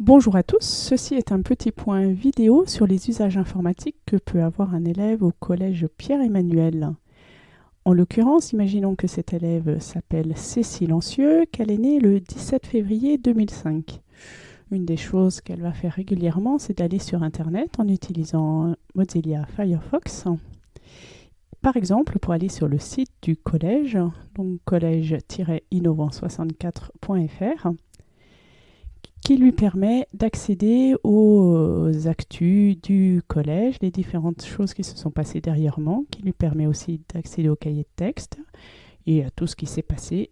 Bonjour à tous, ceci est un petit point vidéo sur les usages informatiques que peut avoir un élève au collège Pierre-Emmanuel. En l'occurrence, imaginons que cet élève s'appelle Cécile Ancieux, qu'elle est née le 17 février 2005. Une des choses qu'elle va faire régulièrement, c'est d'aller sur Internet en utilisant Mozilla Firefox. Par exemple, pour aller sur le site du collège, donc collège-innovant64.fr, qui lui permet d'accéder aux actus du collège, les différentes choses qui se sont passées derrière-moi, qui lui permet aussi d'accéder au cahier de texte et à tout ce qui s'est passé.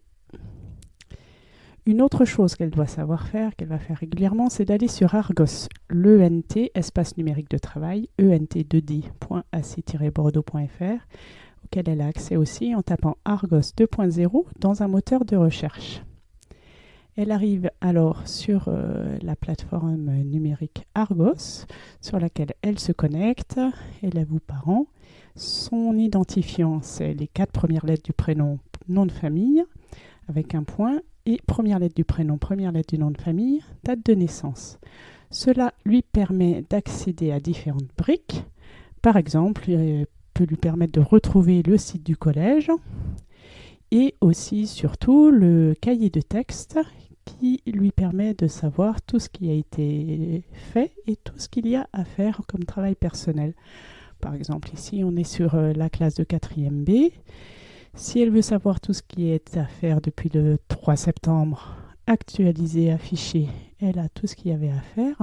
Une autre chose qu'elle doit savoir faire, qu'elle va faire régulièrement, c'est d'aller sur Argos, l'ENT, espace numérique de travail, ent2d.ac-bordeaux.fr, auquel elle a accès aussi en tapant Argos 2.0 dans un moteur de recherche. Elle arrive alors sur euh, la plateforme numérique Argos, sur laquelle elle se connecte. Elle avoue parent. Son identifiant, c'est les quatre premières lettres du prénom, nom de famille, avec un point, et première lettre du prénom, première lettre du nom de famille, date de naissance. Cela lui permet d'accéder à différentes briques. Par exemple, il peut lui permettre de retrouver le site du collège et aussi surtout le cahier de texte qui lui permet de savoir tout ce qui a été fait et tout ce qu'il y a à faire comme travail personnel. Par exemple, ici, on est sur euh, la classe de 4e B. Si elle veut savoir tout ce qui est à faire depuis le 3 septembre, actualiser, afficher, elle a tout ce qu'il y avait à faire.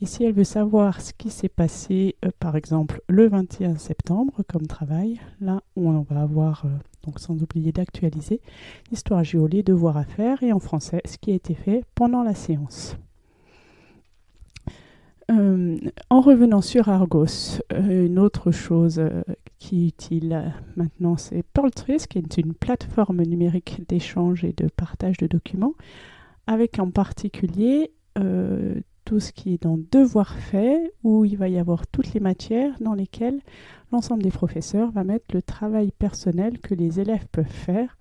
Et si elle veut savoir ce qui s'est passé, euh, par exemple, le 21 septembre comme travail, là on va avoir, euh, donc sans oublier d'actualiser, l'histoire géo, les devoirs à faire, et en français, ce qui a été fait pendant la séance. Euh, en revenant sur Argos, une autre chose qui est utile maintenant, c'est Pearltrace, qui est une plateforme numérique d'échange et de partage de documents, avec en particulier tout ce qui est dans devoir fait, où il va y avoir toutes les matières dans lesquelles l'ensemble des professeurs va mettre le travail personnel que les élèves peuvent faire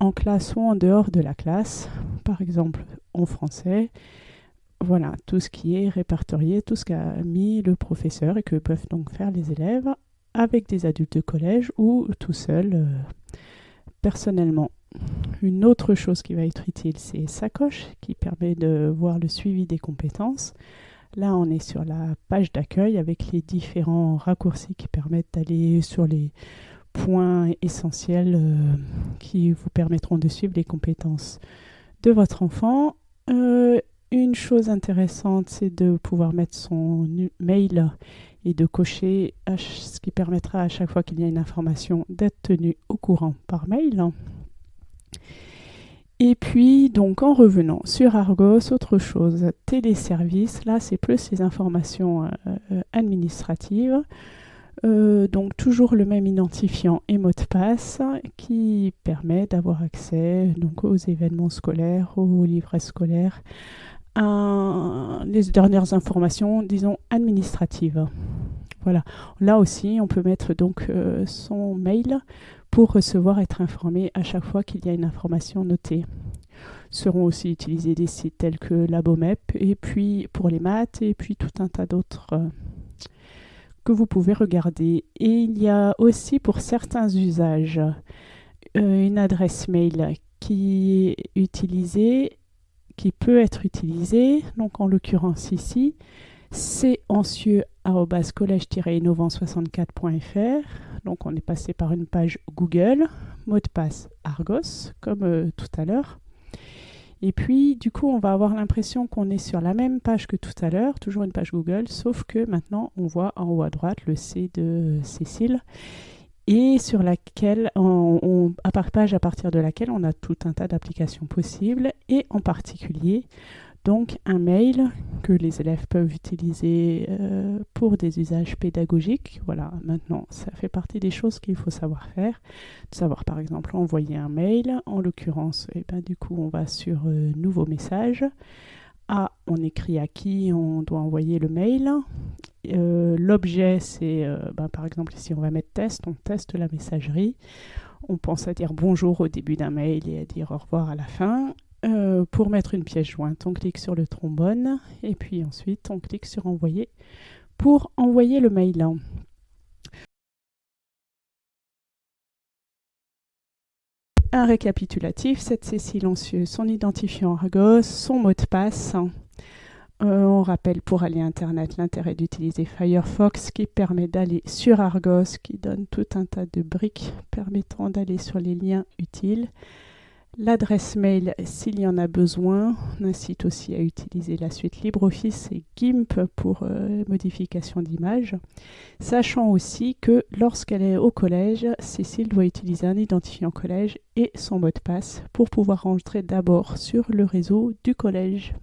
en classe ou en dehors de la classe, par exemple en français. Voilà, tout ce qui est répertorié, tout ce qu'a mis le professeur et que peuvent donc faire les élèves avec des adultes de collège ou tout seul euh, personnellement. Une autre chose qui va être utile, c'est Sacoche, qui permet de voir le suivi des compétences. Là, on est sur la page d'accueil avec les différents raccourcis qui permettent d'aller sur les points essentiels euh, qui vous permettront de suivre les compétences de votre enfant. Euh, une chose intéressante, c'est de pouvoir mettre son mail et de cocher ce qui permettra à chaque fois qu'il y a une information d'être tenu au courant par mail. Et puis, donc, en revenant sur Argos, autre chose, téléservice, là, c'est plus les informations euh, euh, administratives. Euh, donc, toujours le même identifiant et mot de passe qui permet d'avoir accès donc, aux événements scolaires, aux livrets scolaires, à les dernières informations, disons, administratives. Voilà. Là aussi, on peut mettre donc son mail pour recevoir, être informé à chaque fois qu'il y a une information notée. Seront aussi utilisés des sites tels que Labomep, et puis pour les maths, et puis tout un tas d'autres euh, que vous pouvez regarder. Et il y a aussi pour certains usages euh, une adresse mail qui est utilisée, qui peut être utilisée, donc en l'occurrence ici, c'est ancieux-collège-innovant64.fr. Donc on est passé par une page Google, mot de passe Argos, comme euh, tout à l'heure. Et puis, du coup, on va avoir l'impression qu'on est sur la même page que tout à l'heure, toujours une page Google, sauf que maintenant, on voit en haut à droite le C de Cécile, et sur laquelle, on, à page à partir de laquelle on a tout un tas d'applications possibles, et en particulier, donc un mail que les élèves peuvent utiliser euh, pour des usages pédagogiques. Voilà, maintenant, ça fait partie des choses qu'il faut savoir faire. De savoir par exemple envoyer un mail. En l'occurrence, eh ben, du coup, on va sur euh, Nouveau message. A, on écrit à qui on doit envoyer le mail. Euh, l'objet, c'est ben, par exemple ici, on va mettre test, on teste la messagerie. On pense à dire bonjour au début d'un mail et à dire au revoir à la fin. Euh, pour mettre une pièce jointe, on clique sur le trombone et puis ensuite on clique sur envoyer pour envoyer le mail. Un récapitulatif, c'est silencieux, son identifiant Argos, son mot de passe. Euh, on rappelle pour aller Internet l'intérêt d'utiliser Firefox qui permet d'aller sur Argos, qui donne tout un tas de briques permettant d'aller sur les liens utiles. L'adresse mail s'il y en a besoin. On incite aussi à utiliser la suite LibreOffice et GIMP pour euh, modification d'images. Sachant aussi que lorsqu'elle est au collège, Cécile doit utiliser un identifiant collège et son mot de passe pour pouvoir rentrer d'abord sur le réseau du collège.